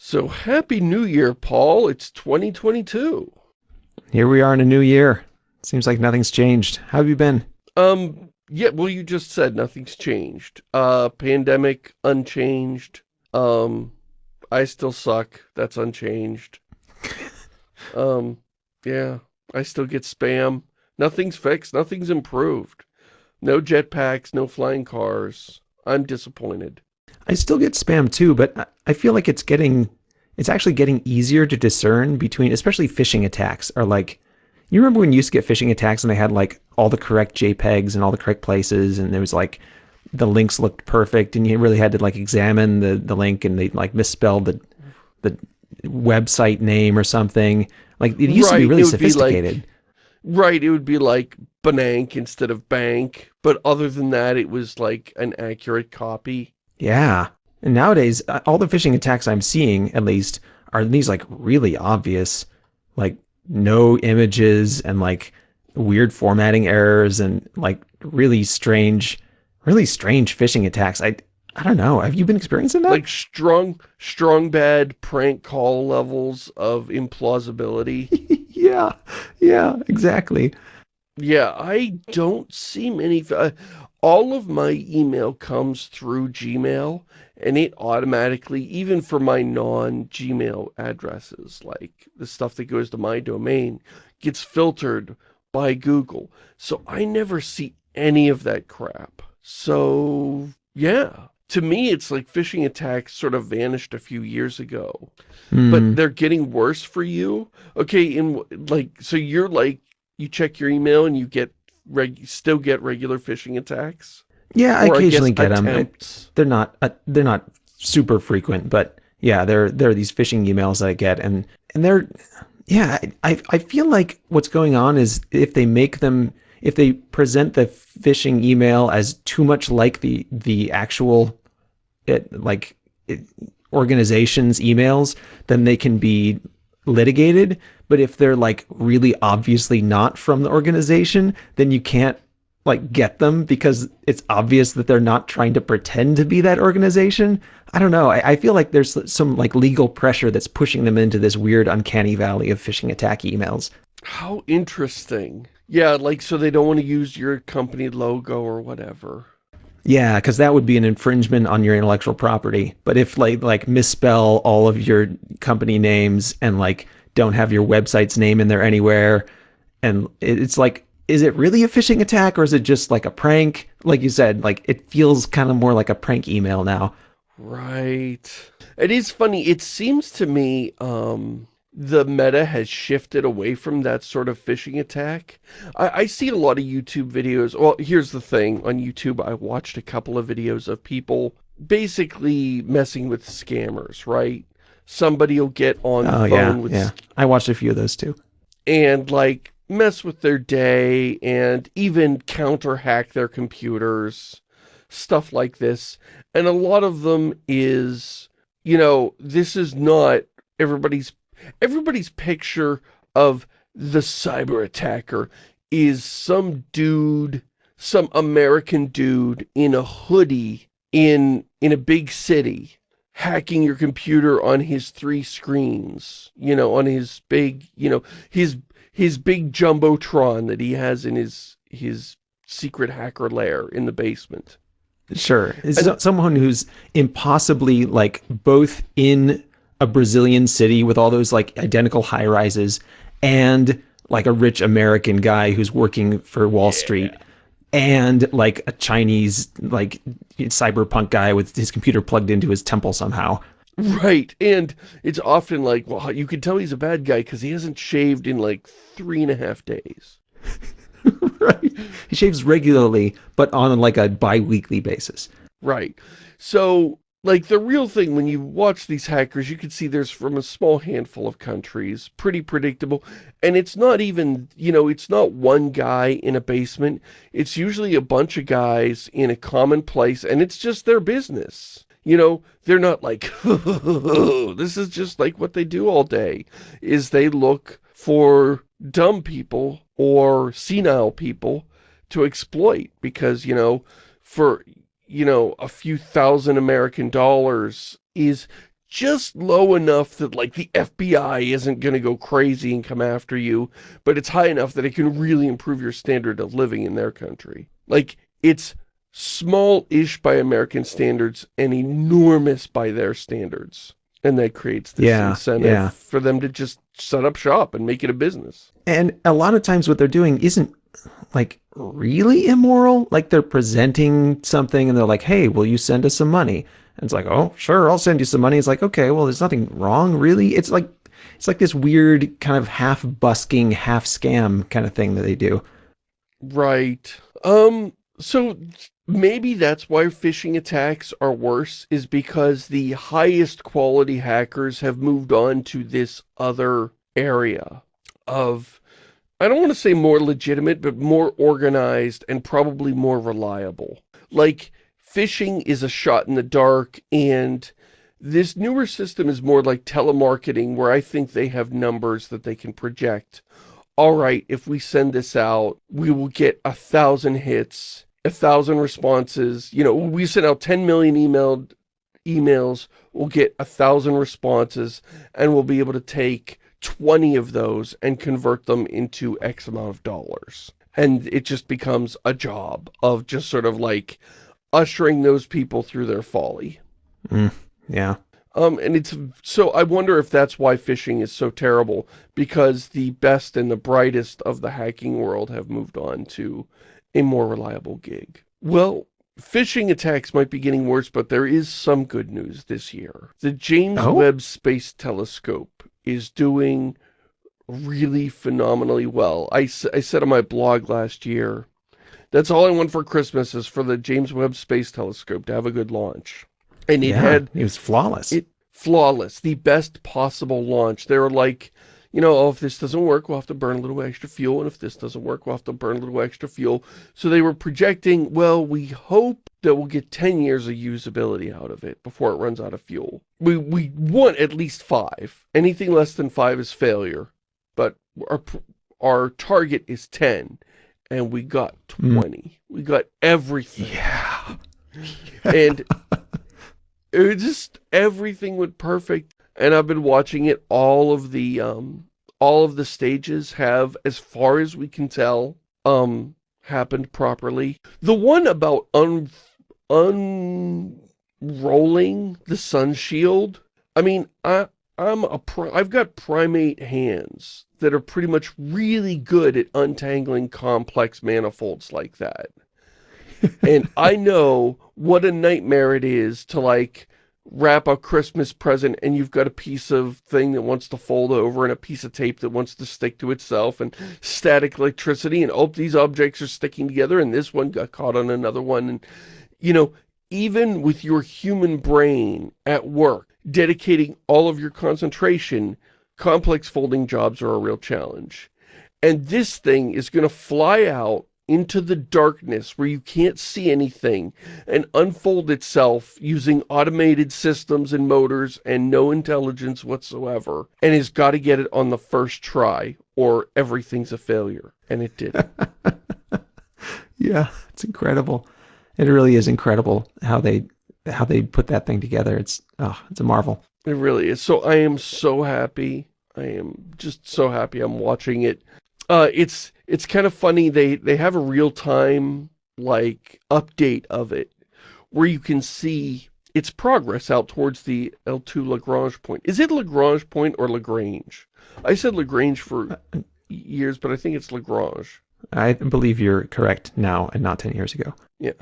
So happy new year, Paul. It's 2022. Here we are in a new year. Seems like nothing's changed. How have you been? Um, yeah, well, you just said nothing's changed. Uh, pandemic, unchanged. Um, I still suck. That's unchanged. um, yeah, I still get spam. Nothing's fixed. Nothing's improved. No jetpacks, no flying cars. I'm disappointed. I still get spam too, but I feel like it's getting, it's actually getting easier to discern between, especially phishing attacks are like, you remember when you used to get phishing attacks and they had like all the correct JPEGs and all the correct places and there was like, the links looked perfect and you really had to like examine the, the link and they like misspelled the, the website name or something. Like it used right, to be really sophisticated. Be like, right, it would be like Banank instead of bank, but other than that, it was like an accurate copy. Yeah. And nowadays, uh, all the phishing attacks I'm seeing, at least, are these like really obvious, like no images and like weird formatting errors and like really strange, really strange phishing attacks. I, I don't know. Have you been experiencing that? Like strong, strong bad prank call levels of implausibility. yeah, yeah, exactly. Yeah, I don't see many. Uh, all of my email comes through Gmail and it automatically, even for my non-Gmail addresses, like the stuff that goes to my domain, gets filtered by Google. So I never see any of that crap. So, yeah. To me, it's like phishing attacks sort of vanished a few years ago. Mm. But hmm. they're getting worse for you. Okay, in like, so you're like, you check your email and you get still get regular phishing attacks? Yeah, I occasionally I get attempts. them. They're not uh, they're not super frequent, but yeah, there there are these phishing emails that I get, and and they're yeah, I I feel like what's going on is if they make them if they present the phishing email as too much like the the actual it like it, organizations emails, then they can be litigated. But if they're like really obviously not from the organization, then you can't like get them because it's obvious that they're not trying to pretend to be that organization. I don't know. I, I, feel like there's some like legal pressure that's pushing them into this weird uncanny valley of phishing attack emails. How interesting. Yeah, like so they don't want to use your company logo or whatever. Yeah, because that would be an infringement on your intellectual property. But if like like misspell all of your company names and like don't have your website's name in there anywhere. And it's like, is it really a phishing attack or is it just like a prank? Like you said, like it feels kind of more like a prank email now. Right. It is funny. It seems to me um, the meta has shifted away from that sort of phishing attack. I, I see a lot of YouTube videos. Well, here's the thing. On YouTube, I watched a couple of videos of people basically messing with scammers, right? somebody will get on the oh, phone yeah, with... yeah. I watched a few of those too. And, like, mess with their day and even counter-hack their computers, stuff like this. And a lot of them is, you know, this is not everybody's... Everybody's picture of the cyber attacker is some dude, some American dude in a hoodie in in a big city hacking your computer on his three screens, you know, on his big, you know, his his big jumbotron that he has in his his secret hacker lair in the basement. Sure. Is someone who's impossibly like both in a Brazilian city with all those like identical high rises and like a rich American guy who's working for Wall yeah. Street and like a Chinese like cyberpunk guy with his computer plugged into his temple somehow. Right, and it's often like, well, you can tell he's a bad guy because he hasn't shaved in like three and a half days. right, he shaves regularly, but on like a bi-weekly basis. Right, so like the real thing when you watch these hackers you can see there's from a small handful of countries pretty predictable. And it's not even you know it's not one guy in a basement. It's usually a bunch of guys in a common place and it's just their business. You know they're not like this is just like what they do all day is they look for dumb people or senile people to exploit because you know for you know, a few thousand American dollars is just low enough that like the FBI isn't going to go crazy and come after you, but it's high enough that it can really improve your standard of living in their country. Like it's small-ish by American standards and enormous by their standards. And that creates this yeah, incentive yeah. for them to just set up shop and make it a business. And a lot of times what they're doing isn't like really immoral. Like they're presenting something and they're like, hey, will you send us some money? And it's like, oh, sure, I'll send you some money. It's like, okay, well, there's nothing wrong, really. It's like, it's like this weird kind of half busking, half scam kind of thing that they do. Right. Um, so maybe that's why phishing attacks are worse is because the highest quality hackers have moved on to this other area of, I don't want to say more legitimate, but more organized and probably more reliable. Like, phishing is a shot in the dark and this newer system is more like telemarketing where I think they have numbers that they can project. All right, if we send this out, we will get a thousand hits, a thousand responses. You know, we send out 10 million emailed emails, we'll get a thousand responses, and we'll be able to take 20 of those and convert them into X amount of dollars. And it just becomes a job of just sort of like, ushering those people through their folly. Mm, yeah. Um, and it's, so I wonder if that's why phishing is so terrible, because the best and the brightest of the hacking world have moved on to a more reliable gig. Well, phishing attacks might be getting worse, but there is some good news this year. The James oh? Webb Space Telescope is doing really phenomenally well. I, I said on my blog last year that's all I want for Christmas is for the James Webb Space Telescope to have a good launch. And it yeah, had... It was flawless. It Flawless. The best possible launch. They were like, you know, oh, if this doesn't work, we'll have to burn a little extra fuel. And if this doesn't work, we'll have to burn a little extra fuel. So they were projecting, well, we hope that we'll get 10 years of usability out of it before it runs out of fuel. We, we want at least five. Anything less than five is failure. But our, our target is 10 and we got hmm. 20. Mm. We got everything. Yeah. and it was just, everything went perfect. And I've been watching it, all of the, um, all of the stages have, as far as we can tell, um, happened properly. The one about un, unrolling the sun shield, I mean, I, I'm a I've got primate hands that are pretty much really good at untangling complex manifolds like that. and I know what a nightmare it is to like wrap a Christmas present and you've got a piece of thing that wants to fold over and a piece of tape that wants to stick to itself and static electricity and oh these objects are sticking together and this one got caught on another one and you know even with your human brain at work dedicating all of your concentration, complex folding jobs are a real challenge. And this thing is going to fly out into the darkness where you can't see anything and unfold itself using automated systems and motors and no intelligence whatsoever and has got to get it on the first try or everything's a failure. And it did. yeah, it's incredible. It really is incredible how they how they put that thing together. It's oh, it's a marvel. It really is. So I am so happy. I am just so happy I'm watching it. Uh, it's it's kind of funny. They they have a real time like update of it where you can see its progress out towards the L2 Lagrange point. Is it Lagrange point or Lagrange? I said Lagrange for uh, years, but I think it's Lagrange. I believe you're correct now and not 10 years ago. Yeah.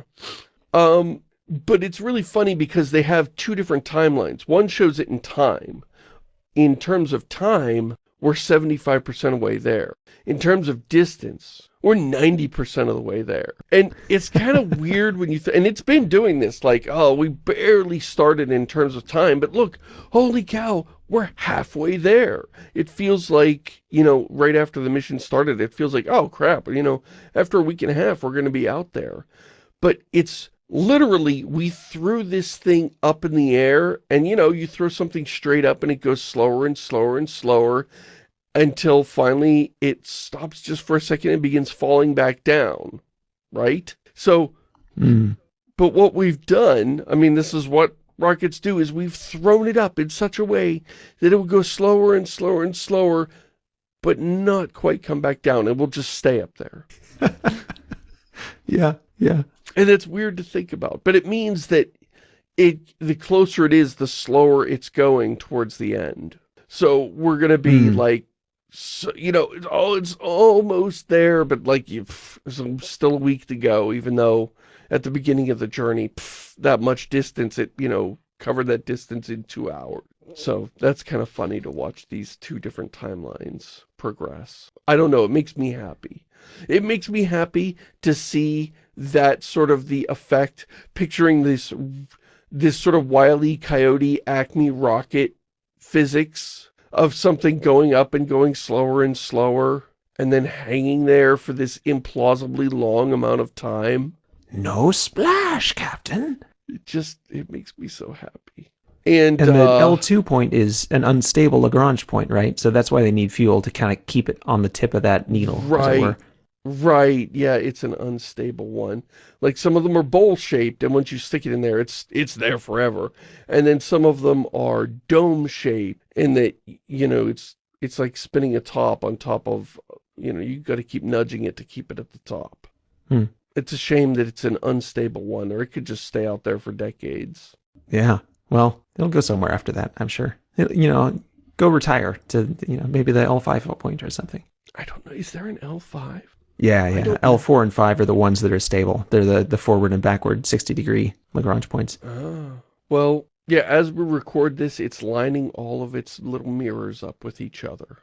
Um, but it's really funny because they have two different timelines. One shows it in time. In terms of time, we're 75% away there. In terms of distance, we're 90% of the way there. And it's kind of weird when you, and it's been doing this, like, oh, we barely started in terms of time, but look, holy cow, we're halfway there. It feels like, you know, right after the mission started, it feels like, oh crap, you know, after a week and a half, we're going to be out there. But it's literally we threw this thing up in the air and you know you throw something straight up and it goes slower and slower and slower until finally it stops just for a second and begins falling back down right so mm. but what we've done i mean this is what rockets do is we've thrown it up in such a way that it will go slower and slower and slower, but not quite come back down. It will just stay up there. yeah, yeah. And it's weird to think about, but it means that it the closer it is, the slower it's going towards the end. So we're going to be mm. like, so, you know, it's, oh, it's almost there, but like you've still a week to go, even though at the beginning of the journey, pff, that much distance, it, you know, covered that distance in two hours. So that's kind of funny to watch these two different timelines progress. I don't know, it makes me happy. It makes me happy to see that sort of the effect, picturing this, this sort of wily Coyote Acme rocket physics of something going up and going slower and slower and then hanging there for this implausibly long amount of time. No splash, Captain. It just, it makes me so happy. And, and the uh, L2 point is an unstable Lagrange point, right? So that's why they need fuel to kind of keep it on the tip of that needle. Right. Right, yeah, it's an unstable one. Like some of them are bowl-shaped, and once you stick it in there, it's it's there forever. And then some of them are dome-shaped, and that, you know, it's it's like spinning a top on top of, you know, you got to keep nudging it to keep it at the top. Hmm. It's a shame that it's an unstable one, or it could just stay out there for decades. Yeah, well, it'll go somewhere after that, I'm sure. It, you know, go retire to, you know, maybe the L5 point or something. I don't know. Is there an L5? Yeah, yeah. L4 and 5 are the ones that are stable. They're the, the forward and backward 60 degree Lagrange points. Oh. Well, yeah, as we record this, it's lining all of its little mirrors up with each other.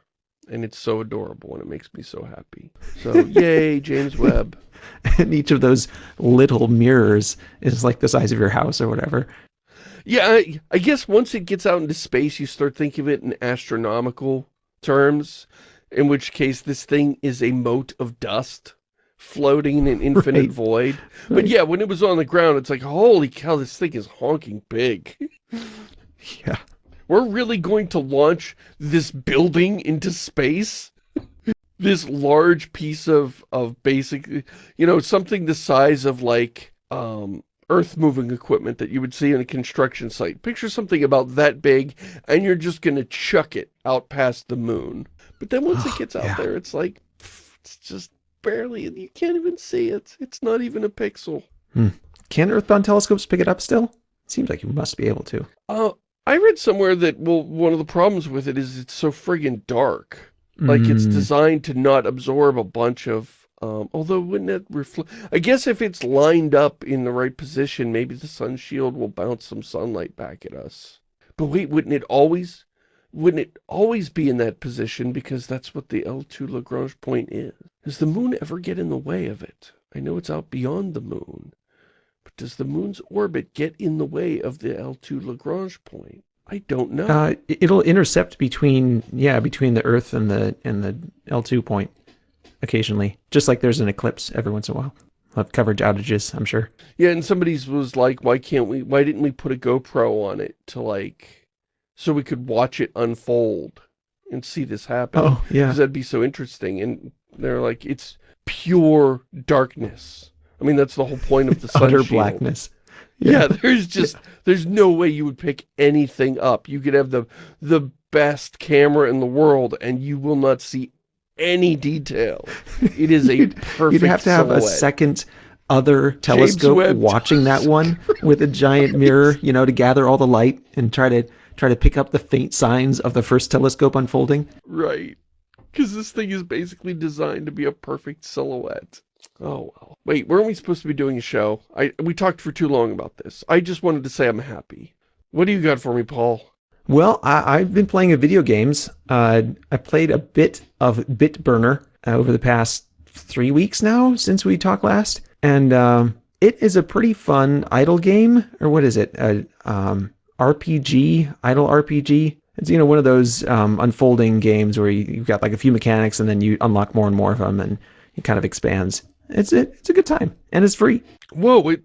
And it's so adorable and it makes me so happy. So, yay, James Webb. and each of those little mirrors is like the size of your house or whatever. Yeah, I, I guess once it gets out into space, you start thinking of it in astronomical terms in which case this thing is a mote of dust floating in an infinite right. void. But right. yeah, when it was on the ground, it's like, holy cow, this thing is honking big. yeah. We're really going to launch this building into space? this large piece of, of basic, you know, something the size of like, um, earth-moving equipment that you would see in a construction site. Picture something about that big, and you're just going to chuck it out past the moon. But then once it gets out yeah. there, it's like, it's just barely, you can't even see it. It's not even a pixel. Hmm. Can Earthbound telescopes pick it up still? Seems like you must be able to. Uh, I read somewhere that, well, one of the problems with it is it's so friggin' dark. Like, mm. it's hmm. designed to not absorb a bunch of, um, although wouldn't it reflect, I guess if it's lined up in the right position, maybe the sun shield will bounce some sunlight back at us. But wait, wouldn't it always, wouldn't it always be in that position because that's what the L2 Lagrange point is? Does the moon ever get in the way of it? I know it's out beyond the moon, but does the moon's orbit get in the way of the L2 Lagrange point? I don't know. Uh, it'll intercept between, yeah, between the Earth and the and the L2 point occasionally, just like there's an eclipse every once in a while. We'll have coverage outages, I'm sure. Yeah, and somebody's was like, why can't we, why didn't we put a GoPro on it to like so we could watch it unfold and see this happen. Oh, yeah. Because that'd be so interesting. And they're like, it's pure darkness. I mean, that's the whole point of the sun Utter shield. blackness. Yeah. yeah, there's just, there's no way you would pick anything up. You could have the, the best camera in the world and you will not see any detail. It is a perfect You'd have to have silhouette. a second other telescope watching that one with a giant mirror, you know, to gather all the light and try to try to pick up the faint signs of the first telescope unfolding. Right. Because this thing is basically designed to be a perfect silhouette. Oh, well. Wait, weren't we supposed to be doing a show? I We talked for too long about this. I just wanted to say I'm happy. What do you got for me, Paul? Well, I, have been playing video games. Uh, I played a bit of Bitburner uh, over the past three weeks now since we talked last. And um, it is a pretty fun idle game. Or what is it? Uh, um, RPG, idle RPG. It's, you know, one of those um, unfolding games where you, have got like a few mechanics and then you unlock more and more of them and it kind of expands. It's a, it's a good time and it's free. Whoa, wait,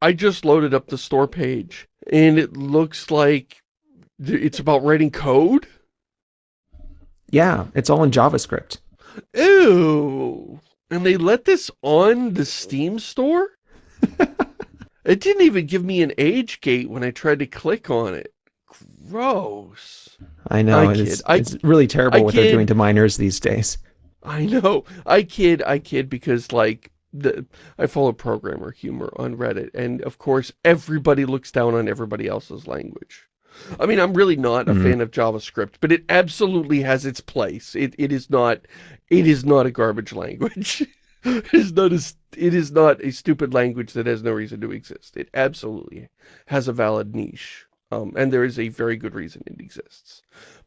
I just loaded up the store page and it looks like it's about writing code? Yeah, it's all in JavaScript. Ew. And they let this on the Steam store? It didn't even give me an age gate when I tried to click on it. Gross. I know. I it's, I, it's really terrible I what kid. they're doing to minors these days. I know. I kid, I kid because like the I follow programmer humor on Reddit and of course everybody looks down on everybody else's language. I mean, I'm really not a mm -hmm. fan of JavaScript, but it absolutely has its place. It it is not it is not a garbage language. it is not a it is not a stupid language that has no reason to exist. It absolutely has a valid niche. Um, and there is a very good reason it exists.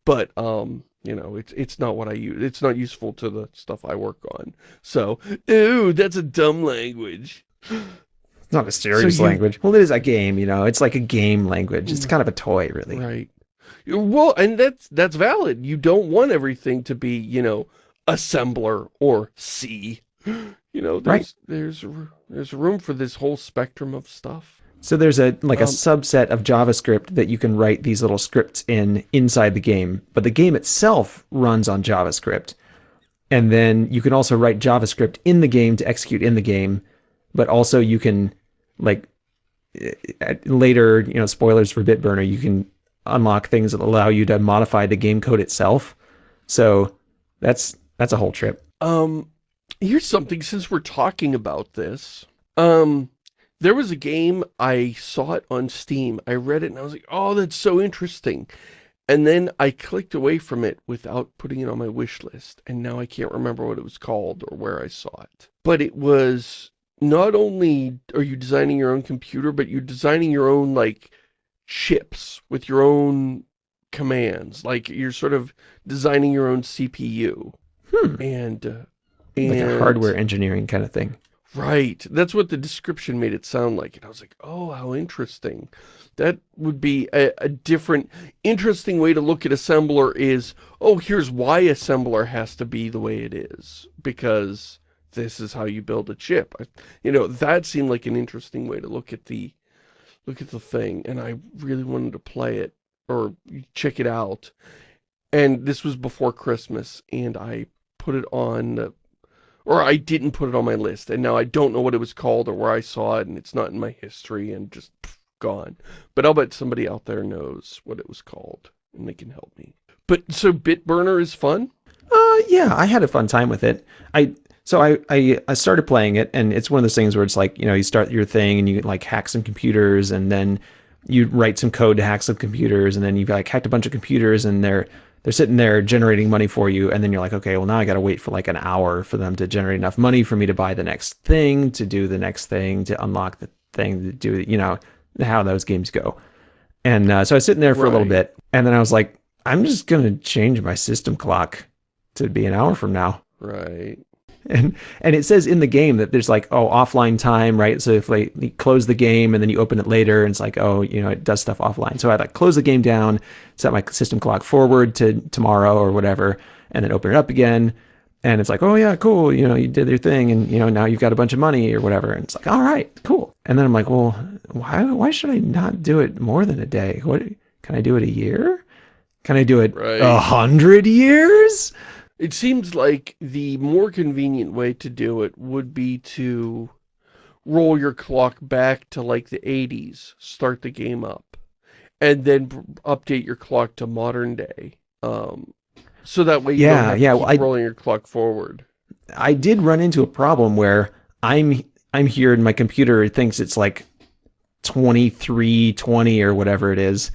But um, you know, it's it's not what I use. It's not useful to the stuff I work on. So, ooh, that's a dumb language. It's not a serious so you, language. Well, it is a game, you know. It's like a game language. It's kind of a toy, really. Right. Well, and that's that's valid. You don't want everything to be, you know, assembler or C. You know, there's right. there's there's room for this whole spectrum of stuff. So there's a like a um, subset of JavaScript that you can write these little scripts in inside the game, but the game itself runs on JavaScript. And then you can also write JavaScript in the game to execute in the game, but also you can like eh, later, you know, spoilers for Bitburner, you can unlock things that allow you to modify the game code itself. So that's that's a whole trip. Um here's something since we're talking about this. Um there was a game, I saw it on Steam. I read it and I was like, oh, that's so interesting. And then I clicked away from it without putting it on my wish list. And now I can't remember what it was called or where I saw it. But it was not only are you designing your own computer, but you're designing your own, like, chips with your own commands. Like, you're sort of designing your own CPU. Hmm. And, uh, and... Like a hardware engineering kind of thing. Right. That's what the description made it sound like. And I was like, oh, how interesting. That would be a, a, different, interesting way to look at assembler is, oh, here's why assembler has to be the way it is. Because this is how you build a chip. I, you know, that seemed like an interesting way to look at the, look at the thing. And I really wanted to play it or check it out. And this was before Christmas. And I put it on or I didn't put it on my list, and now I don't know what it was called or where I saw it, and it's not in my history, and just pff, gone. But I'll bet somebody out there knows what it was called, and they can help me. But, so Bitburner is fun? Uh, yeah, I had a fun time with it. I so I, I, I started playing it, and it's one of those things where it's like, you know, you start your thing, and you like hack some computers, and then you write some code to hack some computers, and then you've like hacked a bunch of computers, and they're they're sitting there generating money for you and then you're like okay well now i got to wait for like an hour for them to generate enough money for me to buy the next thing to do the next thing to unlock the thing to do you know how those games go. And uh, so i was sitting there for right. a little bit and then i was like i'm just going to change my system clock to be an hour from now. Right and and it says in the game that there's like oh offline time right? So if like you close the game and then you open it later and it's like oh you know it does stuff offline. So i like close the game down set my system clock forward to tomorrow or whatever and then open it up again. And it's like oh yeah cool you know you did your thing and you know now you've got a bunch of money or whatever. And it's like all right cool. And then i'm like well why why should i not do it more than a day? What can i do it a year? Can i do it a right. hundred years it seems like the more convenient way to do it would be to roll your clock back to like the 80s, start the game up, and then update your clock to modern day. Um, so that way you yeah, don't yeah, well, rolling your clock forward. I did run into a problem where I'm I'm here and my computer thinks it's like 2320 or whatever it is.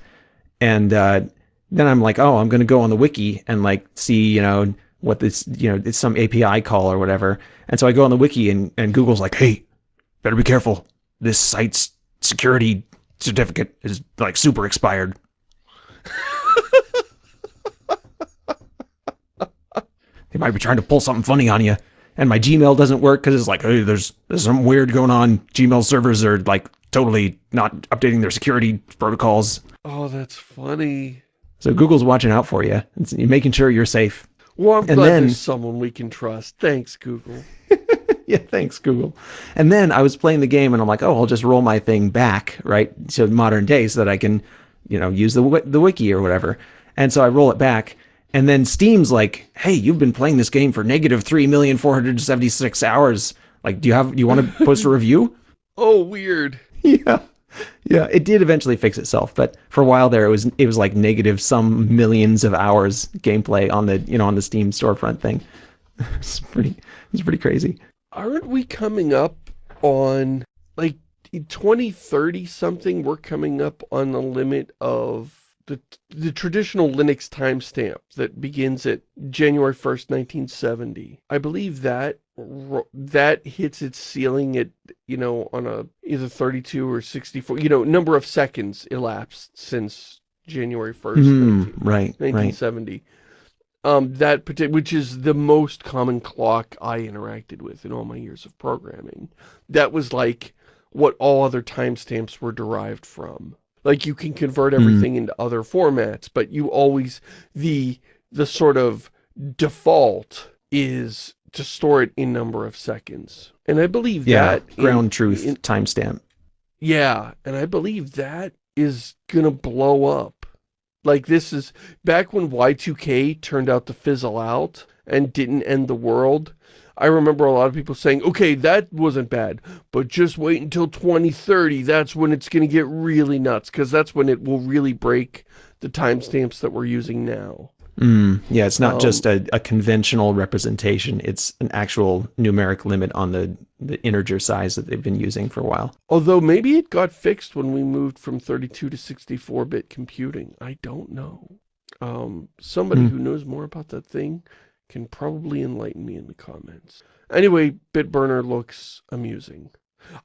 And uh, then I'm like, oh, I'm going to go on the wiki and like see, you know, what this, you know, it's some API call or whatever. And so I go on the wiki and, and Google's like, hey, better be careful. This site's security certificate is like super expired. they might be trying to pull something funny on you. And my Gmail doesn't work because it's like, hey, there's, there's some weird going on. Gmail servers are like totally not updating their security protocols. Oh, that's funny. So Google's watching out for you. It's making sure you're safe. Well, I'm and glad then, there's someone we can trust. Thanks, Google. yeah, thanks, Google. And then I was playing the game, and I'm like, oh, I'll just roll my thing back, right, to modern day so that I can, you know, use the the wiki or whatever. And so I roll it back, and then Steam's like, hey, you've been playing this game for negative three million four hundred seventy six hours. Like, do you have? Do you want to post a review? Oh, weird. yeah. Yeah, it did eventually fix itself, but for a while there, it was it was like negative some millions of hours gameplay on the you know on the Steam storefront thing. it's pretty it's pretty crazy. Aren't we coming up on like 2030 something? We're coming up on the limit of the the traditional Linux timestamp that begins at January 1st, 1970. I believe that that hits its ceiling at, you know, on a either 32 or 64, you know, number of seconds elapsed since January 1st, mm, 19, right, 1970. Right. Um, that particular, which is the most common clock I interacted with in all my years of programming. That was like what all other timestamps were derived from. Like you can convert hmm. everything mm. into other formats, but you always, the, the sort of default is to store it in number of seconds. And I believe yeah, that... ground in, truth timestamp. Yeah, and I believe that is gonna blow up. Like this is, back when Y2K turned out to fizzle out and didn't end the world, I remember a lot of people saying, okay, that wasn't bad, but just wait until 2030, that's when it's going to get really nuts, because that's when it will really break the timestamps that we're using now. Mm, yeah, it's not um, just a, a, conventional representation. It's an actual numeric limit on the, the integer size that they've been using for a while. Although maybe it got fixed when we moved from 32 to 64-bit computing. I don't know. Um, somebody mm. who knows more about that thing can probably enlighten me in the comments. Anyway, Bitburner looks amusing.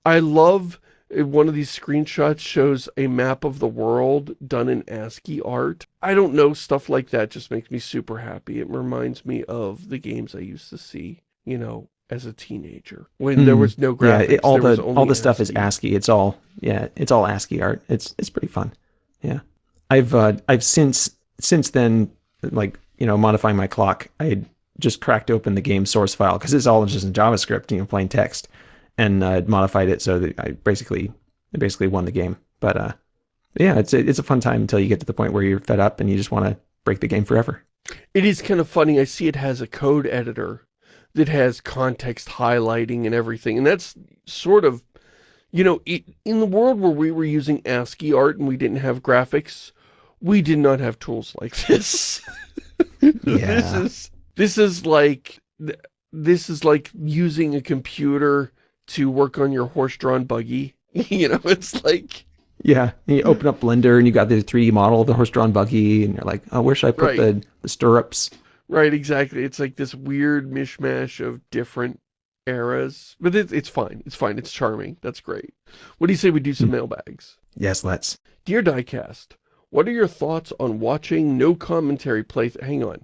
I love one of these screenshots shows a map of the world done in ASCII art. I don't know, stuff like that just makes me super happy. It reminds me of the games I used to see, you know, as a teenager when mm. there was no graphics. Yeah, it, all the all the ASCII. stuff is ASCII. It's all yeah, it's all ASCII art. It's it's pretty fun. Yeah, I've uh, I've since since then like you know modifying my clock. I just cracked open the game source file because it's all just in JavaScript, you know, plain text and uh, modified it so that I basically I basically won the game. But uh, yeah, it's a, it's a fun time until you get to the point where you're fed up and you just want to break the game forever. It is kind of funny. I see it has a code editor that has context highlighting and everything. And that's sort of, you know, it, in the world where we were using ASCII art and we didn't have graphics, we did not have tools like this. yeah. This is, this is like, this is like using a computer to work on your horse-drawn buggy. you know, it's like... Yeah, and you open up Blender and you got the 3D model of the horse-drawn buggy and you're like, oh, where should I put right. the, the stirrups? Right, exactly. It's like this weird mishmash of different eras. But it, it's fine. It's fine. It's charming. That's great. What do you say we do some hmm. mailbags? Yes, let's. Dear Diecast, what are your thoughts on watching no commentary play... Hang on.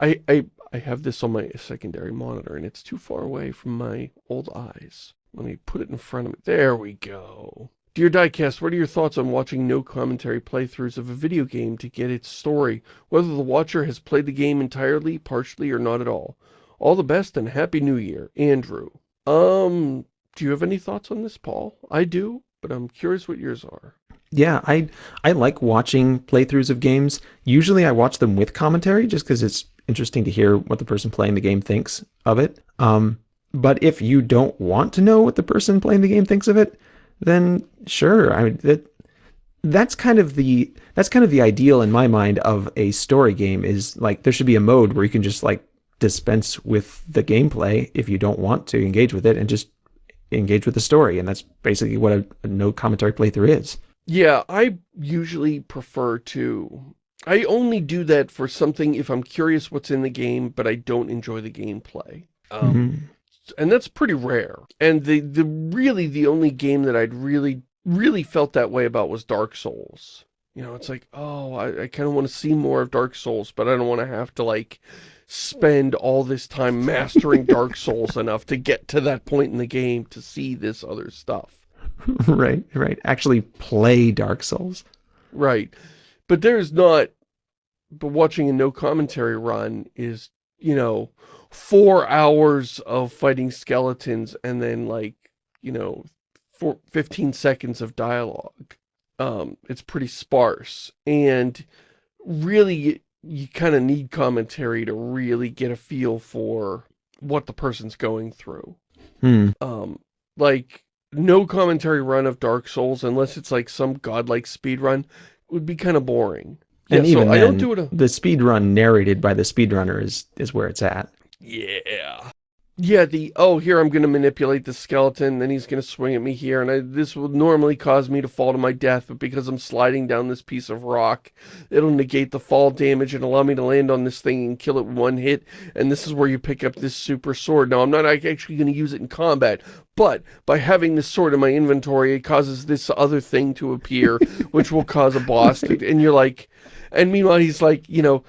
I, I I have this on my secondary monitor and it's too far away from my old eyes. Let me put it in front of me. There we go. Dear Diecast, what are your thoughts on watching no commentary playthroughs of a video game to get its story, whether the watcher has played the game entirely, partially, or not at all? All the best and Happy New Year, Andrew. Um, do you have any thoughts on this, Paul? I do, but I'm curious what yours are. Yeah, I I like watching playthroughs of games. Usually I watch them with commentary just because it's interesting to hear what the person playing the game thinks of it. Um, but if you don't want to know what the person playing the game thinks of it, then sure. I mean, that that's kind of the that's kind of the ideal in my mind of a story game is like there should be a mode where you can just like dispense with the gameplay if you don't want to engage with it and just engage with the story and that's basically what a, a no commentary playthrough is. Yeah, I usually prefer to I only do that for something if I'm curious what's in the game, but I don't enjoy the gameplay. Um, mm -hmm. And that's pretty rare. And the, the really the only game that I'd really, really felt that way about was Dark Souls. You know, it's like, oh, I, I kind of want to see more of Dark Souls, but I don't want to have to, like, spend all this time mastering Dark Souls enough to get to that point in the game to see this other stuff. right, right. Actually play Dark Souls. Right. But there's not but watching a no commentary run is, you know, four hours of fighting skeletons and then like, you know, four, 15 seconds of dialogue. Um, it's pretty sparse. And really, you, you kind of need commentary to really get a feel for what the person's going through. Hmm. Um, like, no commentary run of Dark Souls, unless it's like some godlike speed run, would be kind of boring. And yeah, even so then, I don't do it a... the speed run narrated by the speedrunner is, is where it's at. Yeah. Yeah, the, oh, here I'm going to manipulate the skeleton, then he's going to swing at me here, and I, this will normally cause me to fall to my death, but because I'm sliding down this piece of rock, it'll negate the fall damage and allow me to land on this thing and kill it one hit, and this is where you pick up this super sword. Now, I'm not actually going to use it in combat, but by having this sword in my inventory, it causes this other thing to appear, which will cause a boss, to, and you're like, and meanwhile, he's like, you know,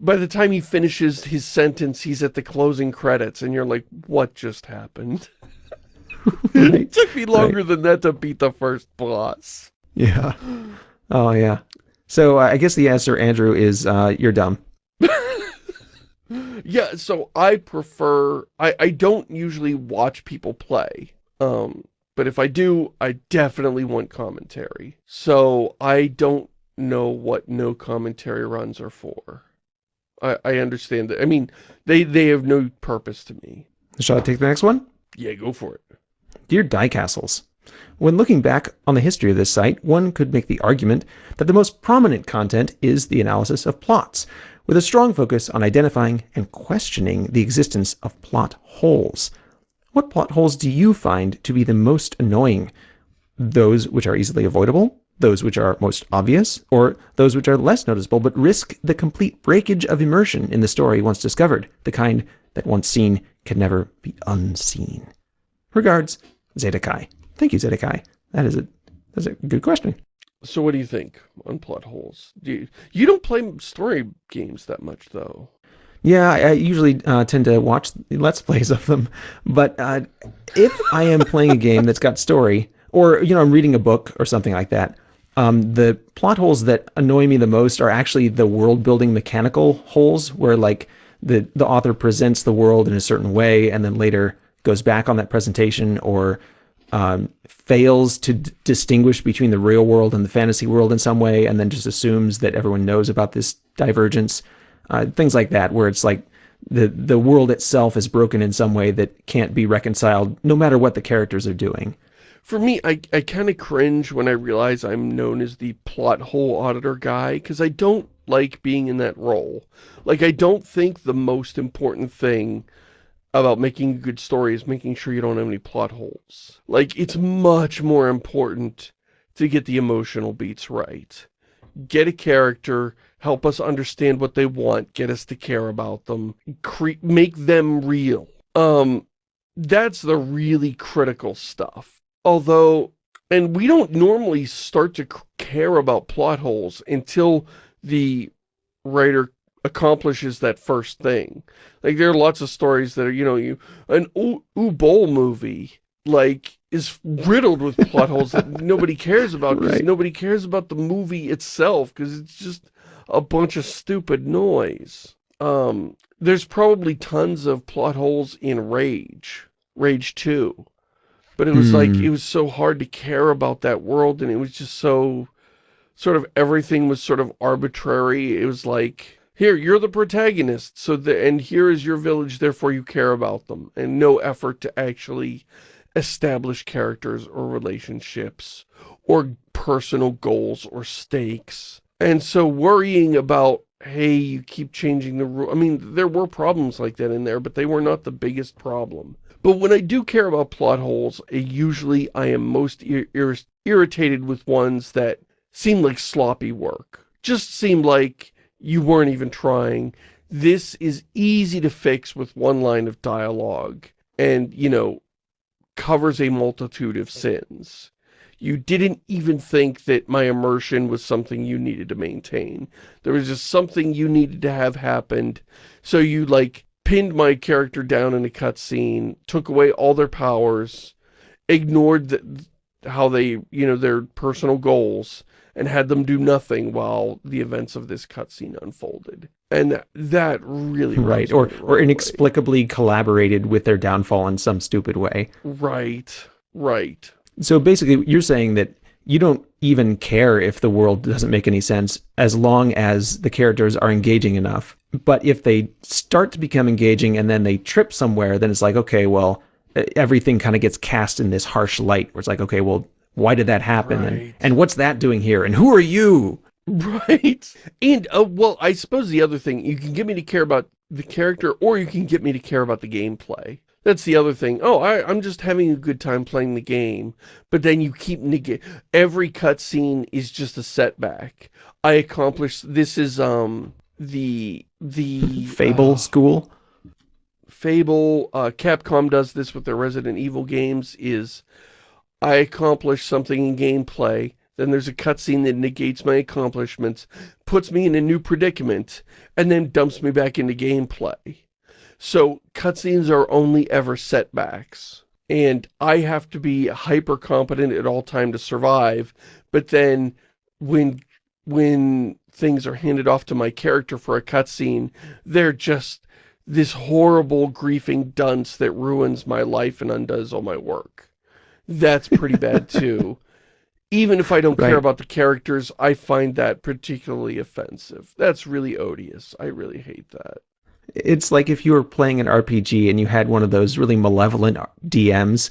by the time he finishes his sentence, he's at the closing credits, and you're like, what just happened? right. it took me longer right. than that to beat the first boss. Yeah. Oh, yeah. So uh, I guess the answer, Andrew, is uh, you're dumb. yeah, so I prefer... I, I don't usually watch people play. Um, but if I do, I definitely want commentary. So I don't know what no commentary runs are for. I, I understand that. I mean, they, they have no purpose to me. Shall I take the next one? Yeah, go for it. Dear Die Castles, when looking back on the history of this site, one could make the argument that the most prominent content is the analysis of plots, with a strong focus on identifying and questioning the existence of plot holes. What plot holes do you find to be the most annoying? Those which are easily avoidable, those which are most obvious, or those which are less noticeable but risk the complete breakage of immersion in the story once discovered, the kind that once seen can never be unseen. Regards, Zedekai. Thank you, Zedekai. That is a that's a good question. So what do you think on plot holes? Do you, you don't play story games that much, though. Yeah, I, I usually uh, tend to watch Let's Plays of them. But uh, if I am playing a game that's got story, or, you know, I'm reading a book or something like that, um, the plot holes that annoy me the most are actually the world building mechanical holes where like the, the author presents the world in a certain way and then later goes back on that presentation or um, fails to distinguish between the real world and the fantasy world in some way and then just assumes that everyone knows about this divergence. Uh, things like that where it's like the the world itself is broken in some way that can't be reconciled no matter what the characters are doing for me, I, I kind of cringe when I realize I'm known as the plot hole auditor guy, because I don't like being in that role. Like, I don't think the most important thing about making a good story is making sure you don't have any plot holes. Like, it's much more important to get the emotional beats right. Get a character, help us understand what they want, get us to care about them, make them real. Um, that's the really critical stuff. Although, and we don't normally start to care about plot holes until the writer accomplishes that first thing. Like, there are lots of stories that are, you know, you an Uwe Boll movie, like, is riddled with plot holes that nobody cares about because right. nobody cares about the movie itself because it's just a bunch of stupid noise. Um, there's probably tons of plot holes in Rage, Rage 2. But it was mm. like, hmm. it was so hard to care about that world, and it was just so, sort of, everything was sort of arbitrary. It was like, here, you're the protagonist, so the, and here is your village, therefore you care about them. And no effort to actually establish characters or relationships or personal goals or stakes. And so worrying about, hey, you keep changing the rule. I mean, there were problems like that in there, but they were not the biggest problem. But when I do care about plot holes, usually I am most ir ir irritated with ones that seem like sloppy work. Just seem like you weren't even trying. This is easy to fix with one line of dialogue and, you know, covers a multitude of sins. You didn't even think that my immersion was something you needed to maintain. There was just something you needed to have happened. So you, like, pinned my character down in a cutscene, took away all their powers, ignored the, how they, you know, their personal goals, and had them do nothing while the events of this cutscene unfolded. And that really right or or inexplicably way. collaborated with their downfall in some stupid way. Right. Right. So basically you're saying that you don't even care if the world doesn't make any sense as long as the characters are engaging enough. But if they start to become engaging and then they trip somewhere, then it's like, okay, well, everything kind of gets cast in this harsh light where it's like, okay, well, why did that happen? Right. And, and what's that doing here? And who are you? Right. And, uh, well, I suppose the other thing, you can get me to care about the character or you can get me to care about the gameplay. That's the other thing. Oh, I, am just having a good time playing the game. But then you keep negate. Every cutscene is just a setback. I accomplished, this is, um, the, the... Fable uh, school? Fable, uh, Capcom does this with their Resident Evil games, is I accomplish something in gameplay, then there's a cutscene that negates my accomplishments, puts me in a new predicament, and then dumps me back into gameplay. So cutscenes are only ever setbacks. And I have to be hyper competent at all time to survive. But then when when things are handed off to my character for a cutscene, they're just this horrible griefing dunce that ruins my life and undoes all my work. That's pretty bad too. Even if I don't right. care about the characters, I find that particularly offensive. That's really odious. I really hate that. It's like if you were playing an RPG and you had one of those really malevolent DMs,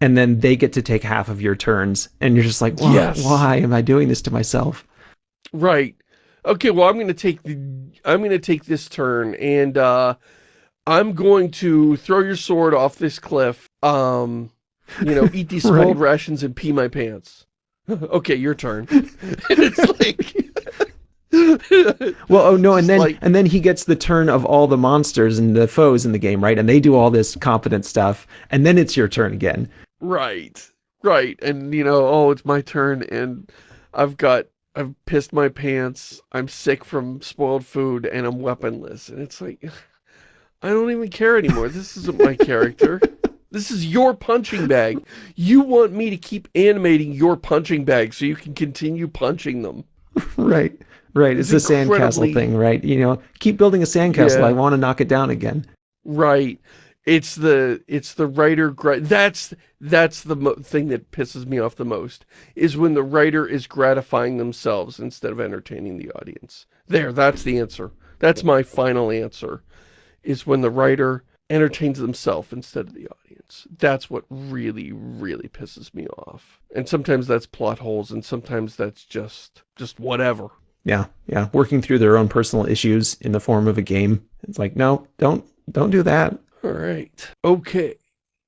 and then they get to take half of your turns, and you're just like, why, yes. why am I doing this to myself? Right. Okay, well, I'm going to take the, I'm going to take this turn, and uh, I'm going to throw your sword off this cliff, um, you know, eat these spoiled right. rations and pee my pants. okay, your turn. And it's like... well, oh no, and then like, and then he gets the turn of all the monsters and the foes in the game, right? And they do all this competent stuff, and then it's your turn again. Right, right, and you know, oh, it's my turn, and I've got, I've pissed my pants, I'm sick from spoiled food, and I'm weaponless, and it's like, I don't even care anymore. This isn't my character. This is your punching bag. You want me to keep animating your punching bag so you can continue punching them. right. Right, it's, it's the sandcastle thing, right? You know, keep building a sandcastle. Yeah. I want to knock it down again. Right. It's the it's the writer that's that's the thing that pisses me off the most is when the writer is gratifying themselves instead of entertaining the audience. There, that's the answer. That's my final answer. Is when the writer entertains themselves instead of the audience. That's what really, really pisses me off. And sometimes that's plot holes and sometimes that's just just whatever. Yeah, yeah. Working through their own personal issues in the form of a game. It's like, no, don't, don't do that. All right. Okay.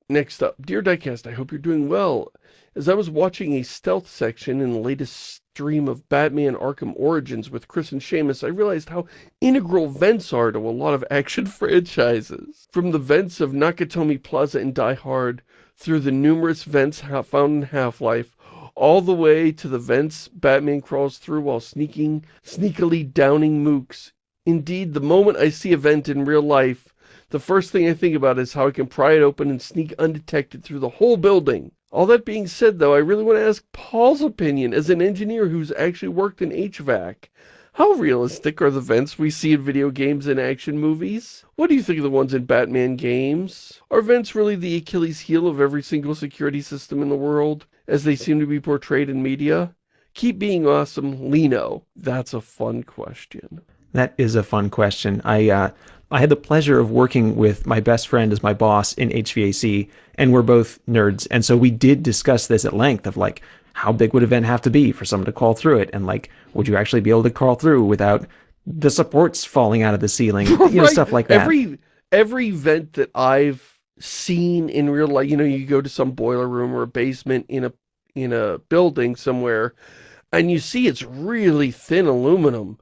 Next up, Dear Diecast, I hope you're doing well. As I was watching a stealth section in the latest stream of Batman Arkham Origins with Chris and Shamus, I realized how integral vents are to a lot of action franchises. From the vents of Nakatomi Plaza in Die Hard, through the numerous vents found in Half-Life, all the way to the vents Batman crawls through while sneaking, sneakily downing mooks. Indeed, the moment I see a vent in real life, the first thing I think about is how I can pry it open and sneak undetected through the whole building. All that being said, though, I really want to ask Paul's opinion as an engineer who's actually worked in HVAC. How realistic are the vents we see in video games and action movies? What do you think of the ones in Batman games? Are vents really the Achilles heel of every single security system in the world? As they seem to be portrayed in media? Keep being awesome, Lino. That's a fun question. That is a fun question. I uh, I had the pleasure of working with my best friend as my boss in HVAC, and we're both nerds. And so we did discuss this at length of like, how big would a vent have to be for someone to crawl through it? And like, would you actually be able to crawl through without the supports falling out of the ceiling? You know, stuff like that. Every, every vent that I've seen in real life. You know, you go to some boiler room or a basement in a in a building somewhere, and you see it's really thin aluminum.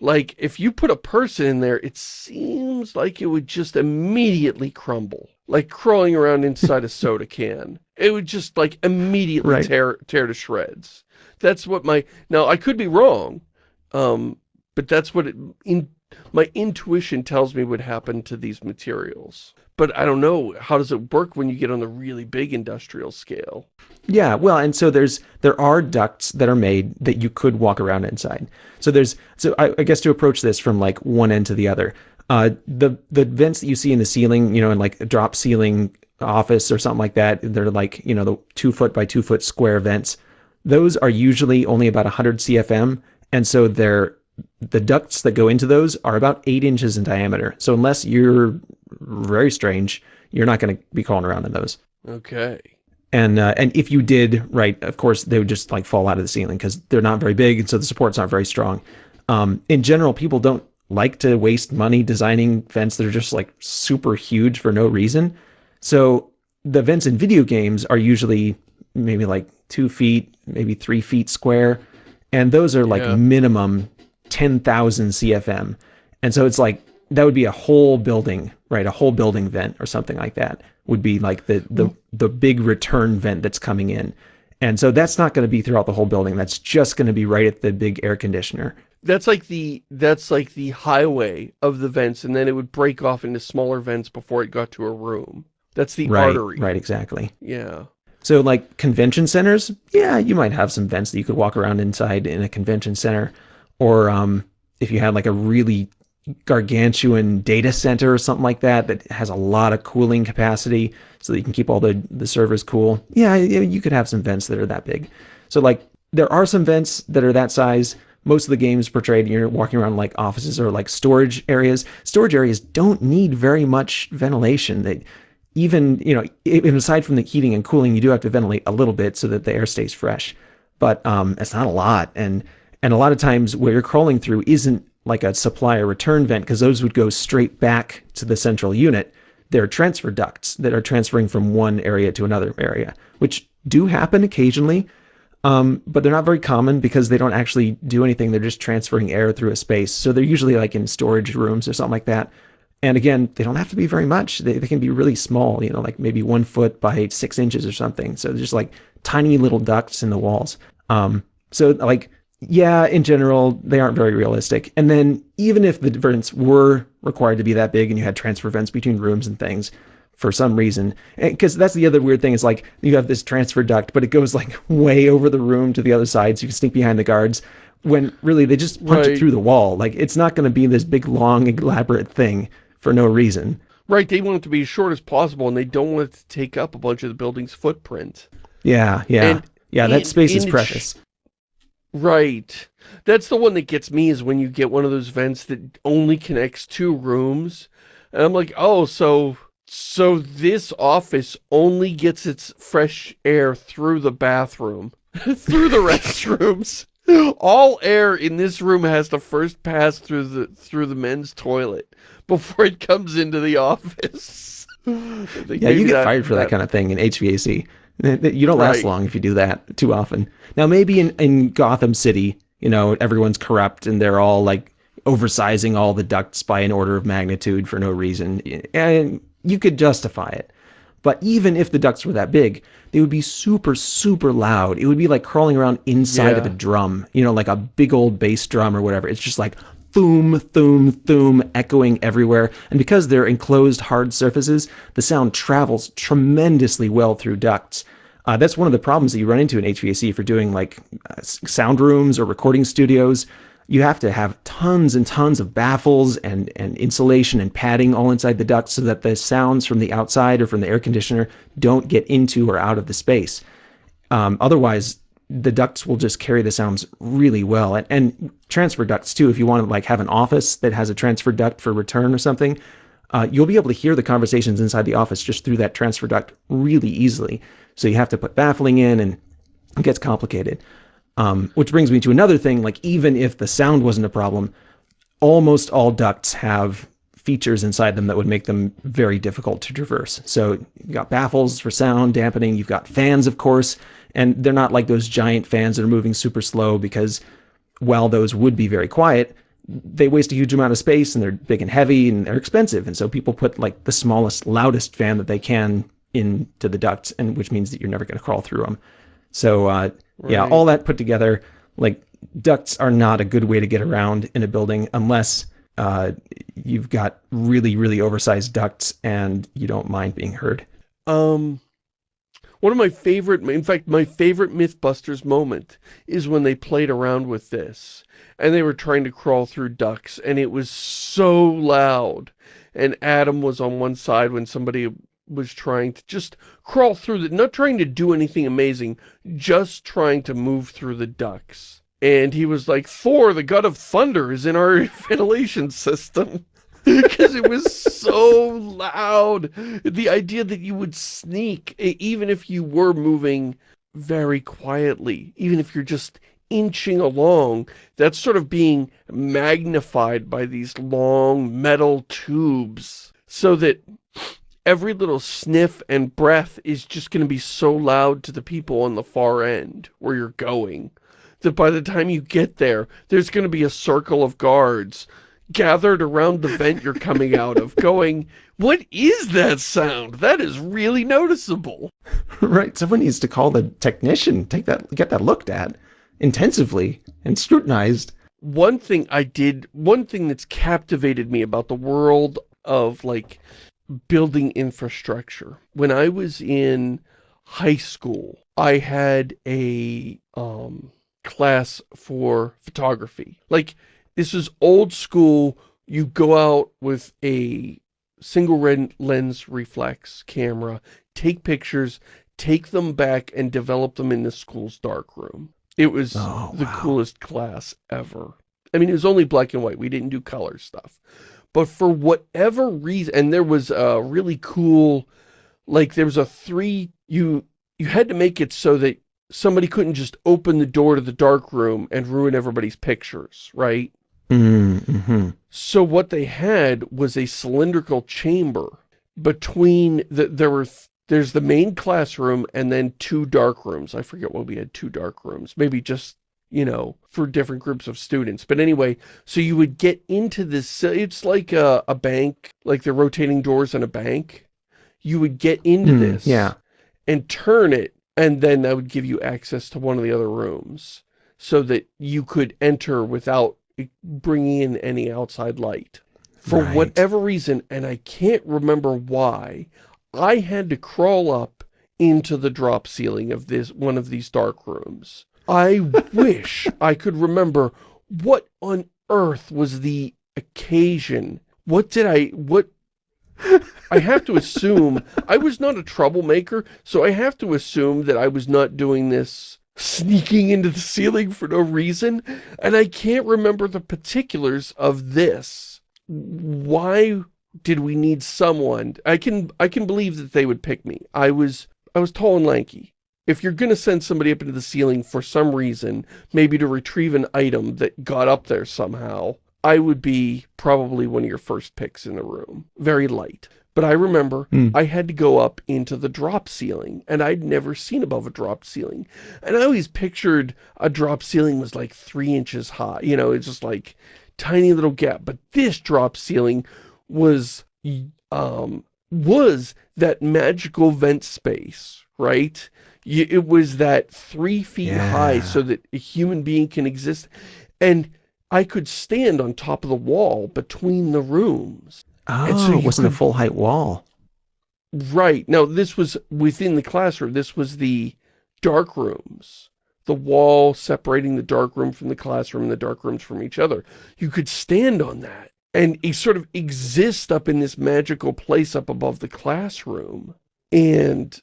Like, if you put a person in there, it seems like it would just immediately crumble. Like crawling around inside a soda can. It would just, like, immediately right. tear, tear to shreds. That's what my... Now, I could be wrong, um, but that's what it, in, my intuition tells me would happen to these materials but I don't know, how does it work when you get on the really big industrial scale? Yeah, well, and so there's there are ducts that are made that you could walk around inside. So there's so I, I guess to approach this from like one end to the other, uh, the the vents that you see in the ceiling, you know, in like a drop ceiling office or something like that, they're like you know the two foot by two foot square vents. Those are usually only about 100 CFM, and so they're the ducts that go into those are about eight inches in diameter. So unless you're very strange, you're not going to be crawling around in those. Okay. And uh, and if you did, right, of course, they would just like fall out of the ceiling because they're not very big, and so the support's aren't very strong. Um, in general, people don't like to waste money designing vents that are just like super huge for no reason. So the vents in video games are usually maybe like two feet, maybe three feet square, and those are like yeah. minimum 10,000 CFM. And so it's like that would be a whole building, right? A whole building vent or something like that would be like the the mm-hmm. the big return vent that's coming in. And so that's not going to be throughout the whole building. That's just going to be right at the big air conditioner. That's like the that's like the highway of the vents and then it would break off into smaller vents before it got to a room. That's the right, artery. Right, exactly. Yeah. So like convention centers, yeah, you might have some vents that you could walk around inside in a convention center. Or um, if you had like a really gargantuan data center or something like that that has a lot of cooling capacity so that you can keep all the, the servers cool. Yeah, you could have some vents that are that big. So like there are some vents that are that size. Most of the games portrayed you're walking around like offices or like storage areas. Storage areas don't need very much ventilation. They even, you know, aside from the heating and cooling, you do have to ventilate a little bit so that the air stays fresh. But um, it's not a lot. And and a lot of times where you're crawling through isn't like a supply or return vent because those would go straight back to the central unit. They're transfer ducts that are transferring from one area to another area, which do happen occasionally, um, but they're not very common because they don't actually do anything. They're just transferring air through a space. So they're usually like in storage rooms or something like that. And again, they don't have to be very much. They, they can be really small, you know, like maybe one foot by six inches or something. So just like tiny little ducts in the walls. Um, so like yeah, in general, they aren't very realistic. And then even if the vents were required to be that big and you had transfer vents between rooms and things for some reason, because that's the other weird thing is like you have this transfer duct, but it goes like way over the room to the other side so you can sneak behind the guards when really they just punch right. it through the wall. Like it's not going to be this big, long, elaborate thing for no reason. Right, they want it to be as short as possible and they don't want it to take up a bunch of the building's footprint. Yeah, yeah. And yeah, that in, space is precious. Right. That's the one that gets me is when you get one of those vents that only connects two rooms. And I'm like, oh, so so this office only gets its fresh air through the bathroom, through the restrooms. All air in this room has to first pass through the through the men's toilet before it comes into the office. yeah, you get that, fired for that, that, kind of thing in HVAC. You don't last right. long if you do that too often. Now, maybe in, in Gotham City, you know, everyone's corrupt and they're all like oversizing all the ducts by an order of magnitude for no reason. And you could justify it. But even if the ducts were that big, they would be super, super loud. It would be like crawling around inside yeah. of a drum, you know, like a big old bass drum or whatever. It's just like thoom, thoom, thoom, echoing everywhere. And because they're enclosed hard surfaces, the sound travels tremendously well through ducts. Uh, that's one of the problems that you run into in HVAC for doing like uh, sound rooms or recording studios. You have to have tons and tons of baffles and, and insulation and padding all inside the ducts so that the sounds from the outside or from the air conditioner don't get into or out of the space. Um, otherwise, the ducts will just carry the sounds really well. And, and transfer ducts too, if you want to like have an office that has a transfer duct for return or something, uh, you'll be able to hear the conversations inside the office just through that transfer duct really easily. So you have to put baffling in and it gets complicated. Um, which brings me to another thing, like even if the sound wasn't a problem, almost all ducts have features inside them that would make them very difficult to traverse. So you've got baffles for sound dampening, you've got fans, of course, and they're not like those giant fans that are moving super slow because while those would be very quiet, they waste a huge amount of space and they're big and heavy and they're expensive. And so people put like the smallest, loudest fan that they can into the ducts, and which means that you're never going to crawl through them. So uh, right. yeah, all that put together, like ducts are not a good way to get around in a building unless uh, you've got really, really oversized ducts and you don't mind being heard. Um, one of my favorite, in fact, my favorite Mythbusters moment is when they played around with this and they were trying to crawl through ducts and it was so loud. And Adam was on one side when somebody was trying to just crawl through the, not trying to do anything amazing, just trying to move through the ducts. And he was like, Thor, the god of thunder, is in our ventilation system. Because it was so loud. The idea that you would sneak, even if you were moving very quietly, even if you're just inching along, that's sort of being magnified by these long metal tubes so that every little sniff and breath is just going to be so loud to the people on the far end where you're going that by the time you get there, there's going to be a circle of guards gathered around the vent you're coming out of going, what is that sound? That is really noticeable. Right. Someone needs to call the technician, take that, get that looked at intensively and scrutinized. One thing I did, one thing that's captivated me about the world of like building infrastructure. When I was in high school, I had a um, class for photography. Like, this is old school. You go out with a single lens reflex camera, take pictures, take them back and develop them in the school's darkroom. It was oh, the wow. coolest class ever. I mean, it was only black and white. We didn't do color stuff. But for whatever reason, and there was a really cool, like there was a three, you, you had to make it so that somebody couldn't just open the door to the dark room and ruin everybody's pictures, right? Mm -hmm. So what they had was a cylindrical chamber between the, there were, there's the main classroom and then two dark rooms. I forget what we had two dark rooms, maybe just, you know, for different groups of students. But anyway, so you would get into this, it's like a, a bank, like the rotating doors in a bank. You would get into mm, this yeah. and turn it and then that would give you access to one of the other rooms so that you could enter without bringing in any outside light. For right. whatever reason, and I can't remember why, I had to crawl up into the drop ceiling of this one of these dark rooms. I wish I could remember what on earth was the occasion. What did I, what I have to assume, I was not a troublemaker, so I have to assume that I was not doing this sneaking into the ceiling for no reason, and I can't remember the particulars of this. Why did we need someone? I can I can believe that they would pick me. I was I was tall and lanky. If you're going to send somebody up into the ceiling for some reason, maybe to retrieve an item that got up there somehow, I would be probably one of your first picks in the room. Very light. But I remember mm. I had to go up into the drop ceiling, and I'd never seen above a drop ceiling. And I always pictured a drop ceiling was like three inches high. You know, it's just like tiny little gap. But this drop ceiling was, um, was that magical vent space, right? It was that three feet yeah. high so that a human being can exist. And I could stand on top of the wall between the rooms. Oh, so it wasn't could, a full height wall. Right. Now, this was within the classroom. This was the dark rooms. The wall separating the dark room from the classroom and the dark rooms from each other. You could stand on that and sort of exist up in this magical place up above the classroom. And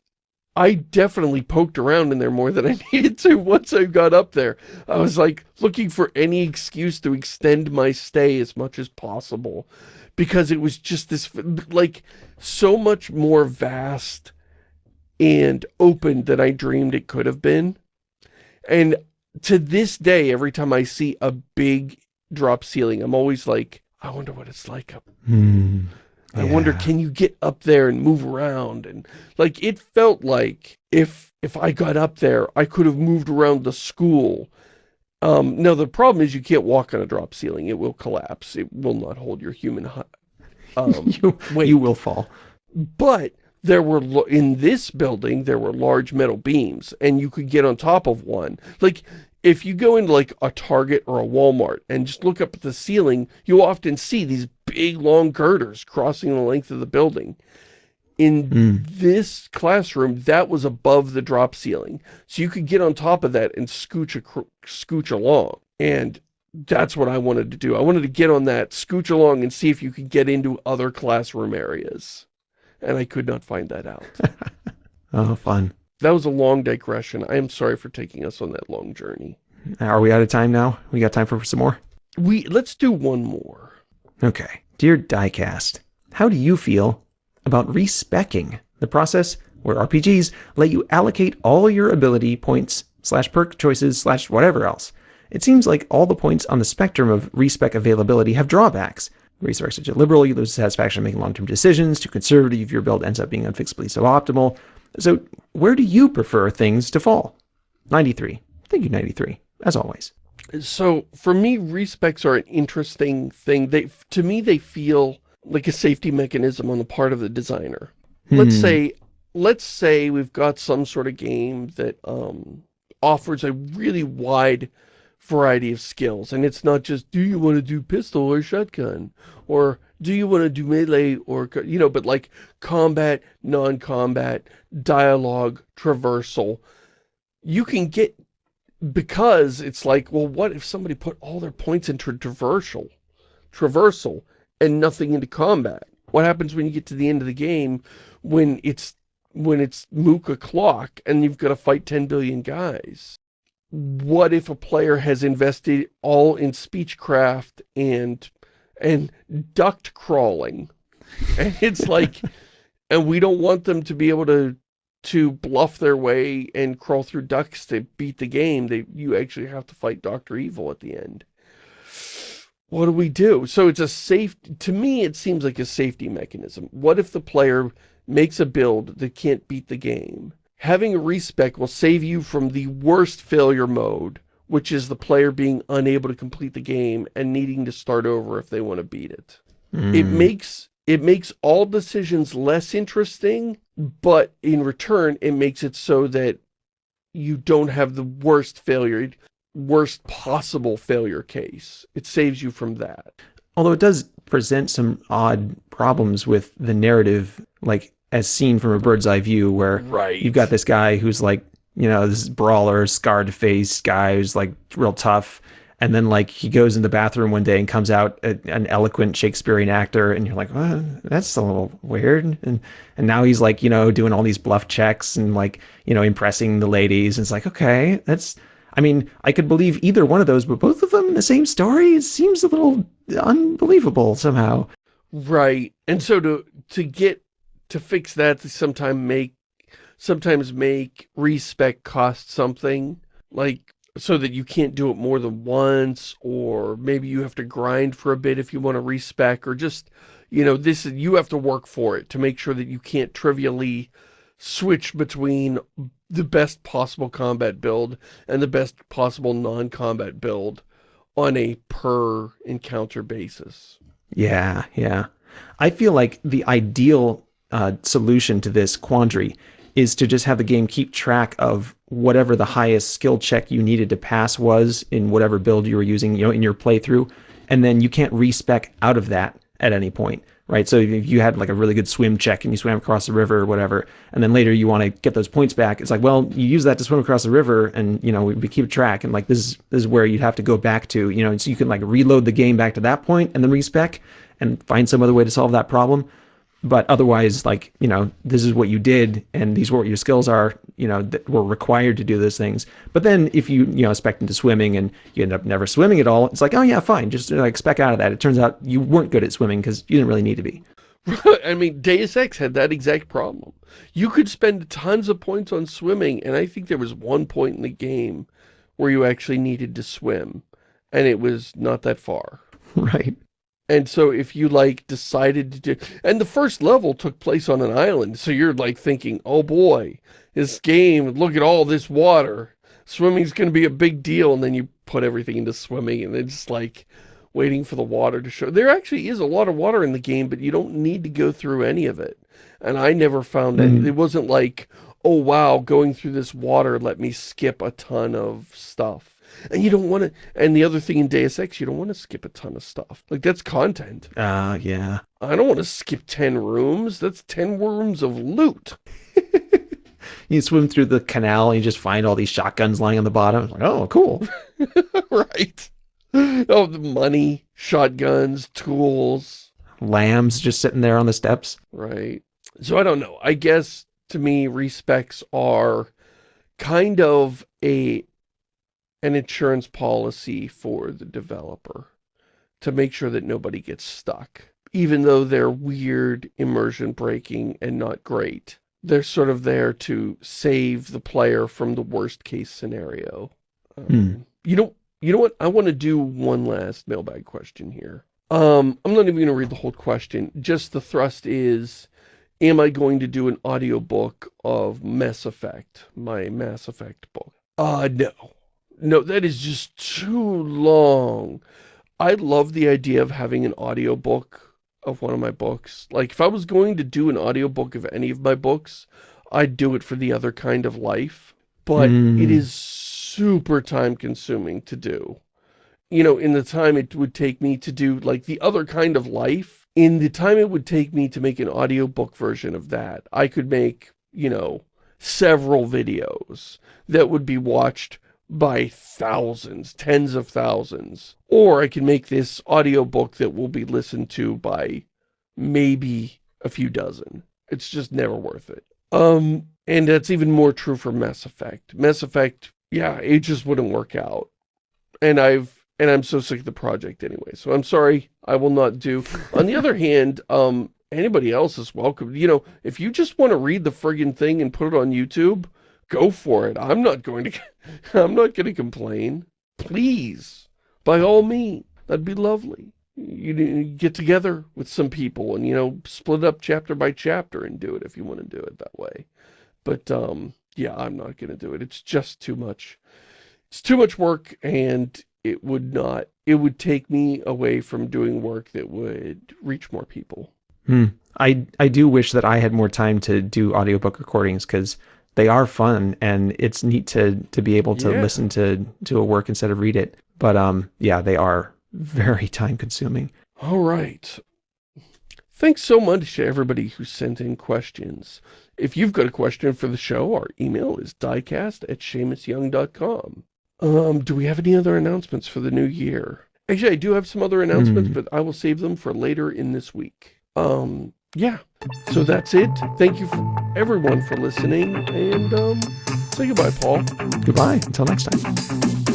I definitely poked around in there more than I needed to once I got up there. I was like looking for any excuse to extend my stay as much as possible because it was just this like so much more vast and open than I dreamed it could have been. And to this day, every time I see a big drop ceiling, I'm always like, I wonder what it's like. Hmm. I wonder, can you get up there and move around? And like, it felt like if, if I got up there, I could have moved around the school. Um, now the problem is you can't walk on a drop ceiling. It will collapse. It will not hold your human um, you. You will fall. But there were, in this building, there were large metal beams and you could get on top of one. Like, if you go into like a Target or a Walmart and just look up at the ceiling, you'll often see these big long girders crossing the length of the building. In mm. this classroom, that was above the drop ceiling. So you could get on top of that and scooch, a, scooch along. And that's what I wanted to do. I wanted to get on that, scooch along, and see if you could get into other classroom areas. And I could not find that out. oh, fun. That was a long digression. I am sorry for taking us on that long journey. Are we out of time now? We got time for some more? We Let's do one more. Okay. Dear Diecast, how do you feel about respecking the process where RPGs let you allocate all your ability points slash perk choices slash whatever else? It seems like all the points on the spectrum of respec availability have drawbacks. Resource such as liberal, you lose satisfaction making long-term decisions. Too conservative, your build ends up being unfixably suboptimal. So where do you prefer things to fall? 93. Thank you, 93, as always. So for me, respecs are an interesting thing. They, to me, they feel like a safety mechanism on the part of the designer. Hmm. Let's say, let's say we've got some sort of game that um, offers a really wide variety of skills. And it's not just, do you want to do pistol or shotgun? Or do you want to do melee or, you know, but like combat, non-combat, dialogue, traversal. You can get, because it's like, well, what if somebody put all their points into traversal, traversal and nothing into combat? What happens when you get to the end of the game when it's when it's mook o'clock and you've got to fight 10 billion guys? what if a player has invested all in speechcraft and and duct crawling. And it's like and we don't want them to be able to to bluff their way and crawl through ducts to beat the game. They you actually have to fight Dr. Evil at the end. What do we do? So it's a safe to me it seems like a safety mechanism. What if the player makes a build that can't beat the game? Having a respec will save you from the worst failure mode, which is the player being unable to complete the game and needing to start over if they want to beat it. Mm. It makes it makes all decisions less interesting, but in return, it makes it so that you don't have the worst failure, worst possible failure case. It saves you from that. Although it does present some odd problems with the narrative, like as seen from a bird's eye view where right. you've got this guy who's like, you know, this brawler, scarred face guy who's like real tough. And then like he goes in the bathroom one day and comes out a, an eloquent Shakespearean actor and you're like, well, that's a little weird. And and now he's like, you know, doing all these bluff checks and like, you know, impressing the ladies. And it's like, okay, that's I mean, I could believe either one of those, but both of them in the same story, it seems a little unbelievable somehow. Right. And so to to get to fix that, to sometimes make sometimes make respec cost something, like so that you can't do it more than once, or maybe you have to grind for a bit if you want to respec, or just, you know, this is, you have to work for it to make sure that you can't trivially switch between the best possible combat build and the best possible non-combat build on a per encounter basis. Yeah, yeah. I feel like the ideal uh, solution to this quandary is to just have the game keep track of whatever the highest skill check you needed to pass was in whatever build you were using, you know, in your playthrough, and then you can't respec out of that at any point, right? So if you had like a really good swim check and you swam across the river or whatever, and then later you want to get those points back, it's like, well, you use that to swim across the river, and you know we, keep track, and like this is this is where you'd have to go back to, you know, so you can like reload the game back to that point and then respec and find some other way to solve that problem but otherwise like you know this is what you did and these were what your skills are you know that were required to do those things but then if you you know spec into swimming and you end up never swimming at all it's like oh yeah fine just like spec out of that it turns out you weren't good at swimming because you didn't really need to be I mean, Deus Ex had that exact problem. You could spend tons of points on swimming, and I think there was one point in the game where you actually needed to swim, and it was not that far. Right. And so if you like decided to do, and the first level took place on an island, so you're like thinking, oh boy, this game, look at all this water. Swimming's going to be a big deal. And then you put everything into swimming and it's like waiting for the water to show. There actually is a lot of water in the game, but you don't need to go through any of it. And I never found mm. it. It wasn't like, oh wow, going through this water let me skip a ton of stuff. And you don't want to, and the other thing in Deus Ex, you don't want to skip a ton of stuff. Like, that's content. Ah, uh, yeah. I don't want to skip 10 rooms. That's 10 rooms of loot. you swim through the canal and you just find all these shotguns lying on the bottom. Like, oh, cool. right. Oh, the money, shotguns, tools. LAMs just sitting there on the steps. Right. So I don't know. I guess to me, respecs are kind of a an insurance policy for the developer to make sure that nobody gets stuck. Even though they're weird, immersion breaking, and not great. They're sort of there to save the player from the worst case scenario. Um, hmm. You know, you know what? I want to do one last mailbag question here. Um, I'm not even going to read the whole question. Just the thrust is, am I going to do an audiobook of Mass Effect, my Mass Effect book? Uh, no. No, that is just too long. I love the idea of having an audiobook of one of my books. Like, if I was going to do an audiobook of any of my books, I'd do it for The Other Kind of Life. But mm. it is super time-consuming to do. You know, in the time it would take me to do, like, The Other Kind of Life, in the time it would take me to make an audiobook version of that, I could make, you know, several videos that would be watched by thousands, tens of thousands. Or I can make this audiobook that will be listened to by maybe a few dozen. It's just never worth it. Um, and that's even more true for Mass Effect. Mass Effect, yeah, it just wouldn't work out. And I've and I'm so sick of the project anyway. So I'm sorry, I will not do. On the other hand, um, anybody else is welcome. You know, if you just want to read the friggin' thing and put it on YouTube, go for it. I'm not going to, I'm not going to complain. Please, by all means, that'd be lovely. You, get together with some people and, you know, split up chapter by chapter and do it if you want to do it that way. But, um, yeah, I'm not going to do it. It's just too much. It's too much work and it would not, it would take me away from doing work that would reach more people. Hmm. I, I do wish that I had more time to do audiobook recordings because they are fun and it's neat to to be able to yeah. listen to to a work instead of read it. But um yeah, they are very time consuming. All right. Thanks so much to everybody who sent in questions. If you've got a question for the show, our email is diecast at ShamusYoung.com. Um, do we have any other announcements for the new year? Actually, I do have some other announcements, mm. but I will save them for later in this week. Um, yeah. So that's it. Thank you everyone for listening. And um, say goodbye, Paul. Goodbye. Until next time.